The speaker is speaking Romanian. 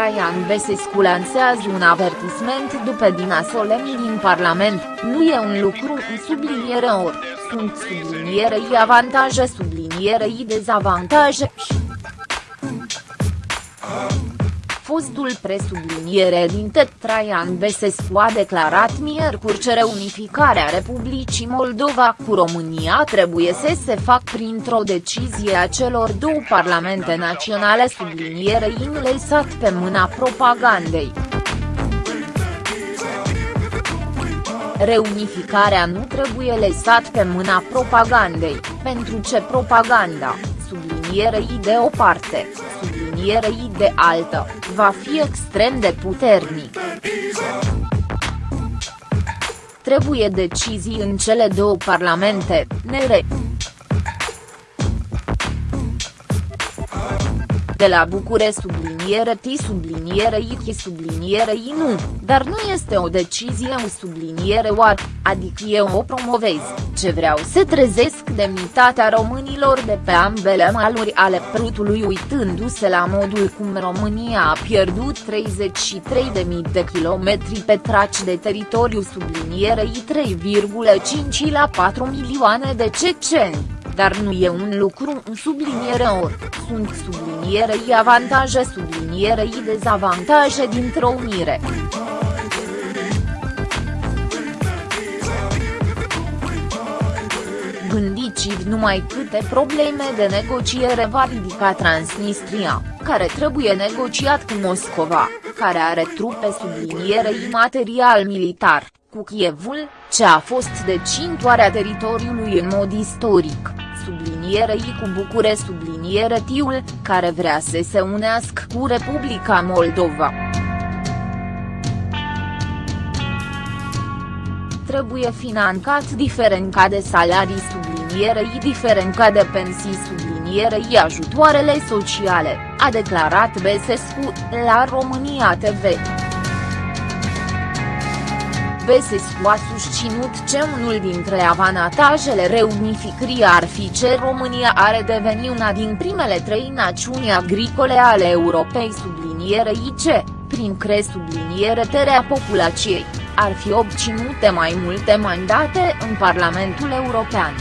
Traian Besescu lansează un avertisment după Dina Solemn din Parlament, nu e un lucru în subliniere ori, sunt sublinierei avantaje sublinierei dezavantaje fostul presubliniere din Tet Traian Besescu a declarat miercuri că reunificarea Republicii Moldova cu România trebuie să se facă printr-o decizie a celor două parlamente naționale sublinierei lăsat pe mâna propagandei. Reunificarea nu trebuie lăsat pe mâna propagandei, pentru ce propaganda, sublinierei de o parte, sublinierei de altă, va fi extrem de puternic. Trebuie decizii în cele două parlamente, nere. De la Bucure subliniere T subliniere I subliniere I nu, dar nu este o decizie o subliniere oar, adică eu o promovez, ce vreau să trezesc demnitatea românilor de pe ambele maluri ale prutului uitându-se la modul cum România a pierdut 33.000 de kilometri petraci de teritoriu sublinierei 3,5 la 4 milioane de ceceni dar nu e un lucru în subliniere ori, sunt sublinierei avantaje sublinierei dezavantaje dintr-o unire. Gândiți-vă numai câte probleme de negociere va ridica Transnistria, care trebuie negociat cu Moscova, care are trupe sublinierei material militar, cu Kievul, ce a fost decintoarea teritoriului în mod istoric sublinierei cu Bucure subliniere Tiul, care vrea să se unească cu Republica Moldova. Trebuie finanțat diferența de salarii sublinierei diferența de pensii sublinierei ajutoarele sociale, a declarat Besescu, la România TV. Besescu a susținut ce unul dintre avantajele reunificării ar fi ce România are deveni una din primele trei națiuni agricole ale Europei sublinierei ce, prin cre subliniere terea populației, ar fi obținute mai multe mandate în Parlamentul European.